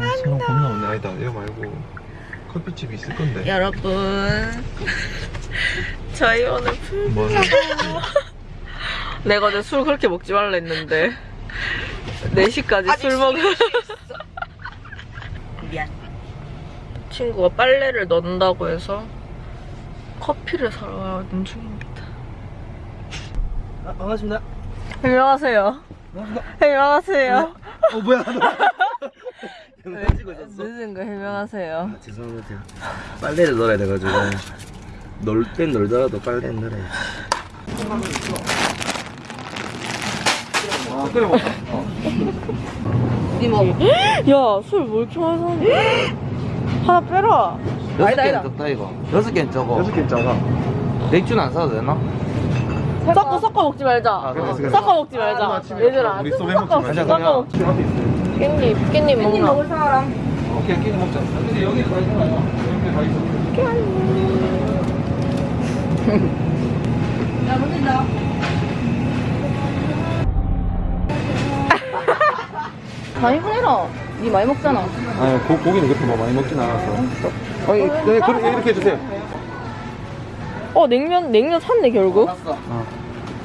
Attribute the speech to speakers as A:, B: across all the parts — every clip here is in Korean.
A: 아, 사람 겁나 많네. 아니다. 이거 말고 커피집이 있을 건데.
B: 여러분 저희 오늘 풀
A: 뭐?
B: 내가 어제 술 그렇게 먹지 말라 했는데 4시까지 술 먹을
C: 미안.
B: 친구가 빨래를 넣는다고 해서 커피를 사러 가는 중입니다
D: 아, 반갑습니다.
B: 안녕하세요 안녕하세요
D: 어 뭐야?
B: 네. 늦은 거 해명하세요
D: 아, 죄송합니다. 빨래를 넣어야 돼가지고 놀 땐 놀더라도 빨래는 넣어야 돼. 아, 끓여 먹자.
B: 야술 뭐 이렇게 많이 사는데 하나 빼라
D: 여섯 개는. 적다 이거. 여섯 개는 적어.
A: 여섯 개 작아.
D: 맥주는 안 사도 되나?
B: 섞어 섞어 먹지 말자
D: 아, 그래, 그래.
B: 섞어 먹지 말자 얘들아
A: 우리
B: 섞어
A: 먹지
D: 말자.
B: 섞어 먹지 깻잎 깻잎 먹나
A: 오케이, 끼리 먹자. 근데 여기 다 있잖아요. 여기 다 있어.
B: 많이 보내라 니 많이 먹잖아
A: 아니, 고, 고기는 그렇게 뭐 많이 먹진 않아서. 아니, 네, 그렇게 이렇게 해주세요.
B: 어 냉면 냉면 샀네 결국
D: 샀어.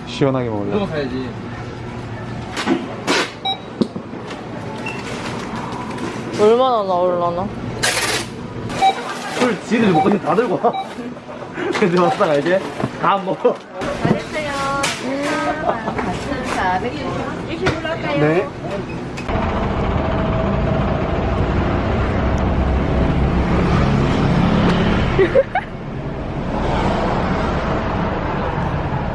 A: 시원하게
D: 그거
A: 먹으려.
B: 얼마나 나올라나
D: 술 지들 먹고 다 들고 와. 근데 왔다가 이제 다 먹어.
A: 네.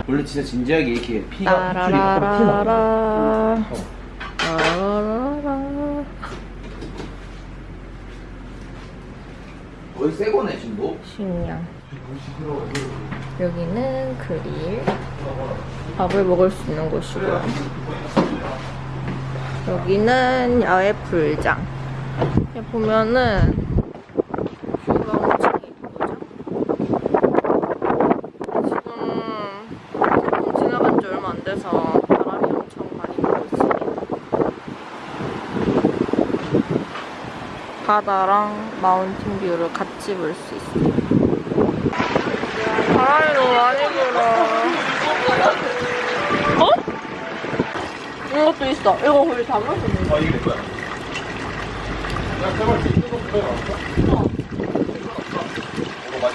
D: 원래 진짜 진지하게 이렇게 피가 줄이 막 피나.
B: 따라라라라 따라라라
D: 거의 새 거네 지금도.
B: 식량 여기는 그릴. 밥을 먹을 수 있는 곳이고요. 여기는 야외 여기 보면은 뷰가 엄청 이쁘죠 지금 태풍 지나간 지 얼마 안 돼서 바람이 엄청 많이 불고 있습니다 바다랑 mountain view를 같이 볼 수 있어요. 바람이 너무 많이 불어. 어? 이것도 있어. 이거 다 마셨는데.
A: 아, 이게 내 거야. 야, 제발 이거 그거? 어. 이거 맞아.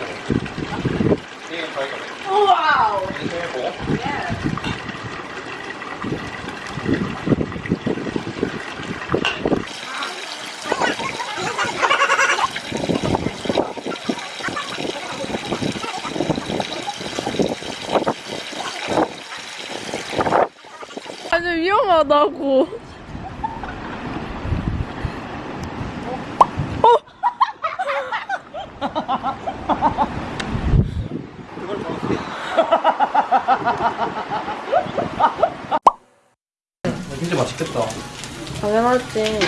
A: 이게 자기가.
B: 와우.
A: 이게 보고.
B: 아주 위험하다고.
D: 진짜 맛있겠다.
B: 당연하지.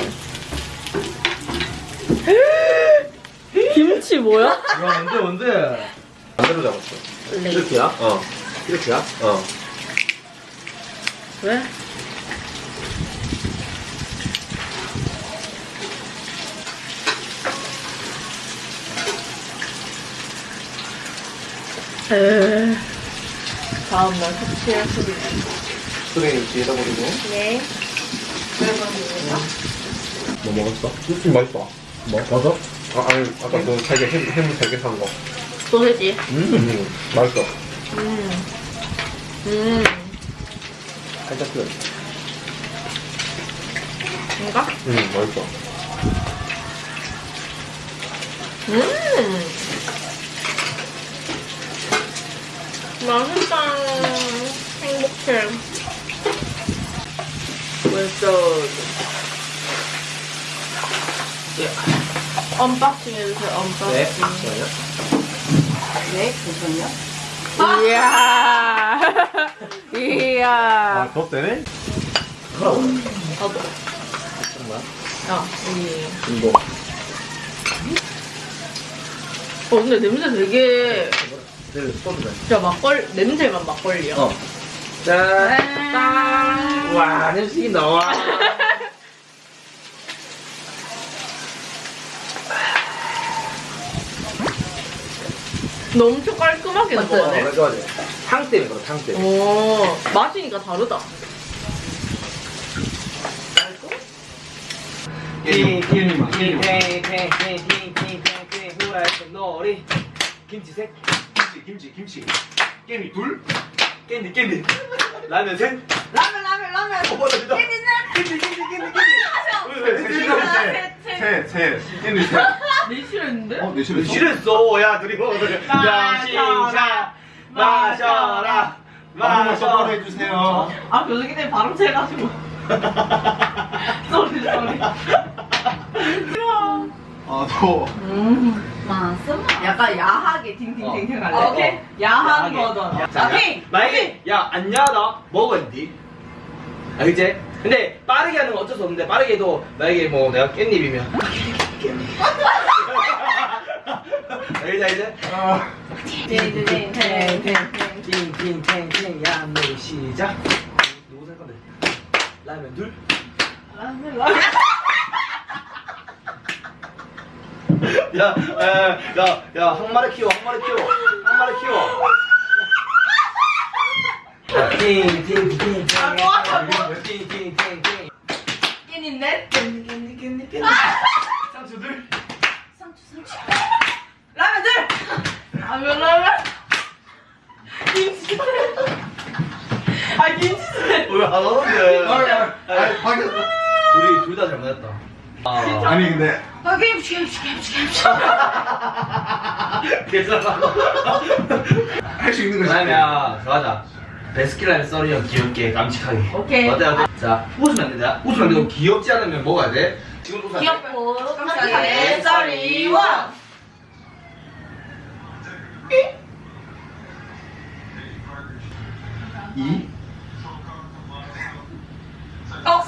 B: 김치 뭐야?
D: 야 언제 언제?
A: 반대로 잡았어.
D: 이렇게야?
A: 어.
D: 이렇게야?
A: 어.
B: 왜? 에 다음 날 숙취의 소리.
A: 수레인 뒤에다 버리고.
B: 네.
A: 뭐 먹었어? 음, 맛있어. 뭐? 맞아? 아, 아니, 아까 그 세개 햄, 햄 세개 산 거.
B: 소세지.
A: 음, 맛있어.
B: 음. 음.
D: 살짝 끓여.
B: 이거?
A: 음, 맛있어.
B: 음. 맛있다. 행복해. 왼쪽.
D: 예.
B: unboxing 해주세요, unboxing.
D: 네. 잠시만요.
C: 네, 잠시만요.
B: 이야. 이야.
A: 아, 더 세네?
D: 그럼.
B: 나도.
D: 정말?
B: 야, 이.
D: 인도.
B: 어, 근데 냄새 되게.
D: 늘
B: 진짜 막걸 냄새만 막걸리요.
D: 어. 짠.
B: 짠.
D: 와 냄새 이 나와.
B: 너 엄청 깔끔하게
C: 맞아요.
B: 먹어야 돼.
D: 맞아요. 탕 때문에 그래, 탕 때문에.
B: 오, 마시니까 다르다.
D: 김치색
A: 김치 김치 김치 깨미 둘
D: 깨미 깨미 라면 셋
C: 라면 라면 라면
D: 어, 깨미 넷
C: 깨미
D: 깨미 깨미 깨미
A: 셋셋셋셋 깨미
B: 셋네 싫어했는데?
A: 어네 싫어했어?
D: 싫어했어 야 둘이
B: 먹어서 야
D: 시작 마셔라
A: 마셔
D: 한번
A: 해주세요
B: 아 교수님 발음 채가지고 쏘리 쏘리
A: 아너 음. 더.
C: 약간 야하게 팅팅팅팅 할래.
B: 아, 오케이. 야한
D: 야하게.
B: 버전.
D: 자,
B: 오케이.
D: 야, 만약에 야 안녕하다 먹었니? 알겠지? 근데 빠르게 하는 건 어쩔 수 없는데 빠르게 해도 만약에 뭐 내가 깻잎이면 알겠지 알겠지?
A: 아,
C: 팅팅팅팅팅.
D: 팅팅팅팅 야 노래 시작 누구 살 건데? 라면 둘
B: 라면, 라면.
D: 야, 야, 야, 야, 한 마리 키워, 한 마리 키워, 한 마리 키워. 팅,
B: 아.
D: 팅, 팅, 팅, 팅.
C: 깻잎 넷.
D: 깻잎, 깻잎, 깻잎, 깻잎. 상추 둘.
C: 라면 둘.
B: 라면, 라면. 김치. 아, 김치.
D: 왜안 하는데?
A: 아, 아, 아, 방금.
D: 둘이 둘다 잘못했다. 아,
A: 아니 근데
C: 아 김치 김치 김치 김치.
D: 괜찮아.
A: 할 수 있는 거지.
D: 그러면 좋아하자. 베스킨라빈 썰이요 귀엽게 깜찍하게.
C: 오케이.
D: 어때 어때? 자 웃으면 안 된다. 웃으면 안 되고 귀엽지 않으면 먹어야 돼. 지금 웃으면.
C: 귀엽고 깜찍하게 썰이 원.
A: 이.
C: 어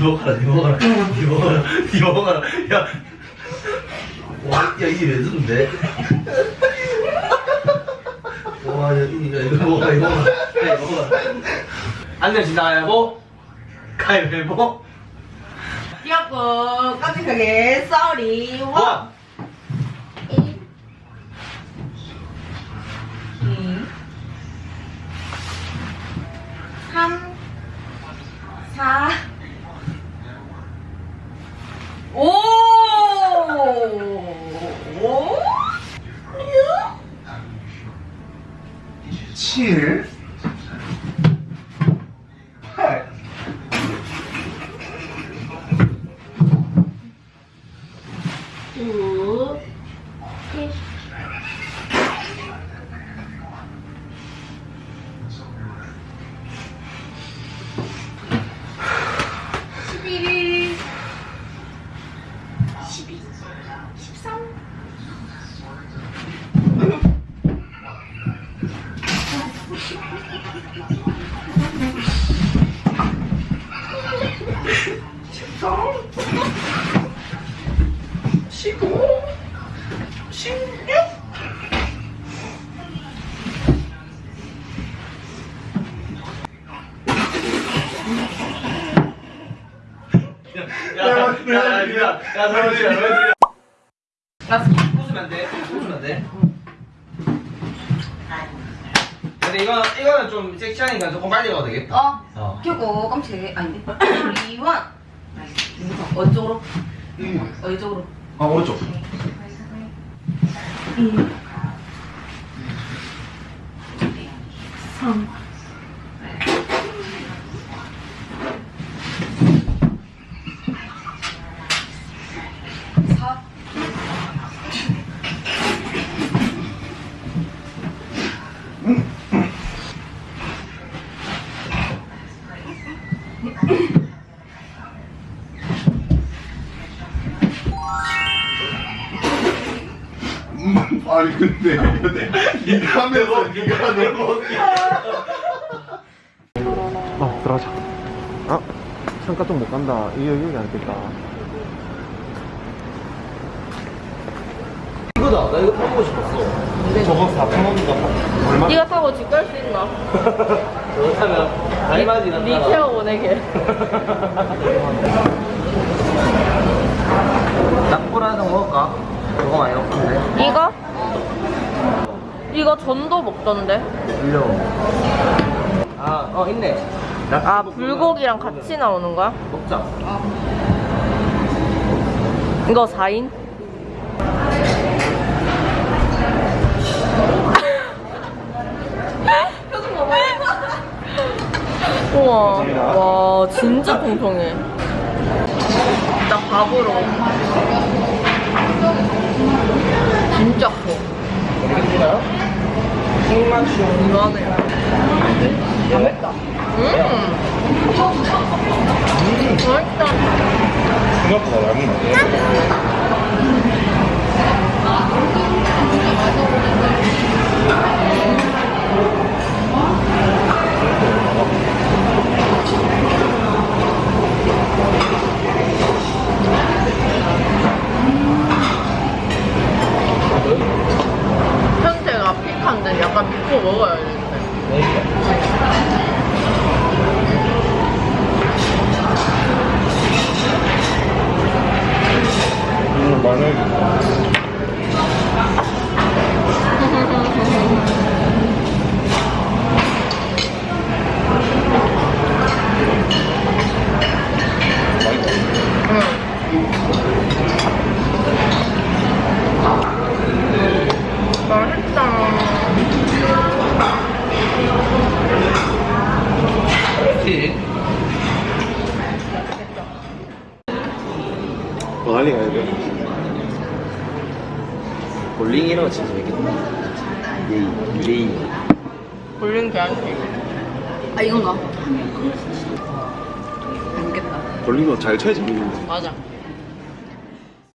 D: 니 먹어라, 니 먹어라, 니 먹어라, 니 먹어라. 야, 와, 야 이게 레전드인데? 와, 야, 이- 야, 이거 먹어라, 이거 먹어라, 야, 이거 먹어라. 안녕 진다 가위바위보, 가위바위보,
C: 귀엽고 깜찍하게 썰이 원. 삼. 사. 오! 오! 7
D: 야, 니가, 야, 서로지야, 서로지야. 나 웃으면 안 돼. 웃으면 안 근데 이건 이거는 좀 섹시하니까 조금 빨리 가도 되겠다.
C: 어.
D: 어.
C: 켜고 깜찍 아닌데. 이원. 어쪽으로. 음. 어쪽으로.
A: 아 오른쪽. 음. 3. 아니 근데 근데 네가 하면서 네가 너무
E: 어 들어가자 아 잠깐 좀못 간다 이거 여기 안 됐다
D: 이거다. 나 이거 타보고 싶었어.
A: 저거 4,000원인가 얼마?
B: 네가 타고 집 갈 수 있나?
D: 저거 타면 알맞이
B: 네 태워 보내게.
D: 낙보라도 먹을까? 저거 많이 먹던데.
B: 이거? 이거 전도 먹던데.
D: 일로. 아, 어, 있네.
B: 아. 불고기랑 같이 나오는 거야?
D: 먹자.
B: 이거 4인? 우와, 와, 진짜 통통해. 나 밥으로. 진짜 커. 맛있다. 음. 맛있다.
A: 생각보다 많네.
B: 현재가 픽한데 약간 믿고 먹어야 되는데.
A: 더 달리 가야 돼.
D: 볼링 이런 거 진짜 재밌겠다. 레이, 레이.
B: 볼링 개한테.
C: 아 이건가? 재밌겠다.
A: 돌리면 잘 쳐야지. 재밌는데.
B: 맞아.